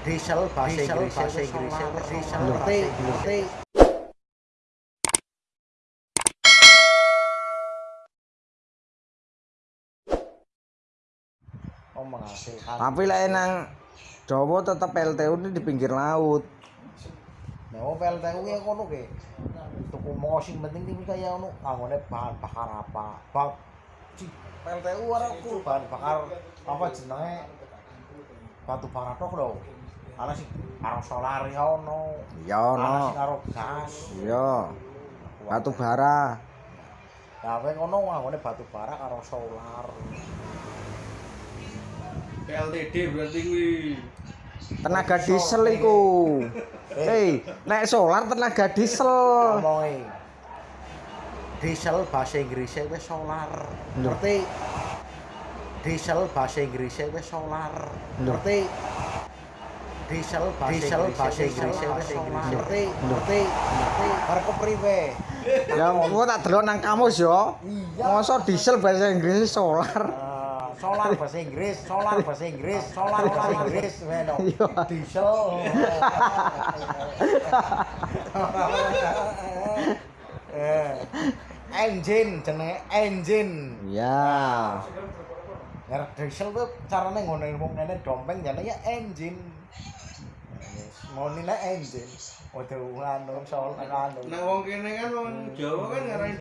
diesel bahasa Inggris bahasa Inggris diesel ngerti oh menghasilkan Tapi lah nang Jawa tetap PLTU ini di pinggir laut. Nah, oh PLTU ya kono ke. Tuku mau sing penting iki kaya ono anggone bahan bakar apa. Ci PLTU ora ku bahan bakar apa jenenge batu bara tok lho. Ana sing karo solar ya ono. Ya Ana no. sing karo gas. Iya. Batu bara. Ya kowe ngono anggone batu bara karo solar. PLTD berarti kuwi. Tenaga diesel iku. Hei, nek solar tenaga diesel. Ngomongi. Diesel bahasa Inggris wis solar. Ngerti? Diesel bahasa Inggris wis solar. Ngerti? Diesel diesel bahasa Inggris. Ngerti? Ngerti? Ngerti? Arep kepriwe? Ya gua tak delok nang kamus yo. Iya. Masa diesel bahasa Inggris solar. Ah, solar bahasa Inggris, solar bahasa Inggris, solar bahasa Inggris, meno. Iya. Diesel. Eh, engine jenenge engine. Ya. Merek diesel tuh caranya ngono wong kene dompeng jenenge engine. Monine engine. Waduh anu soal anu. Nah wong kene kan wong Jawa kan ngarani